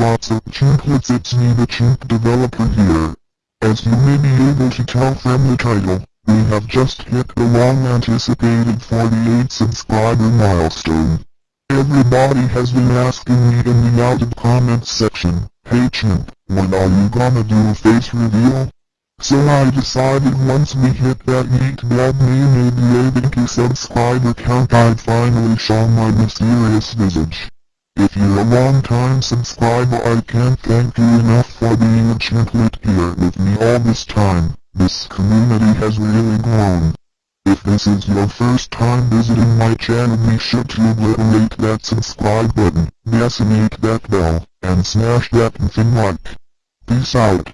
Lots of chimplets it's me the chimp developer here. As you may be able to tell from the title, we have just hit the long anticipated 48 subscriber milestone. Everybody has been asking me in the outed comments section, Hey chimp, when are you gonna do a face reveal? So I decided once we hit that meatball million ABQ subscriber count I'd finally show my mysterious visage. If you're a long time subscriber I can't thank you enough for being a chiplet here with me all this time, this community has really grown. If this is your first time visiting my channel be sure to obliterate that subscribe button, decimate that bell, and smash that thing like. Peace out.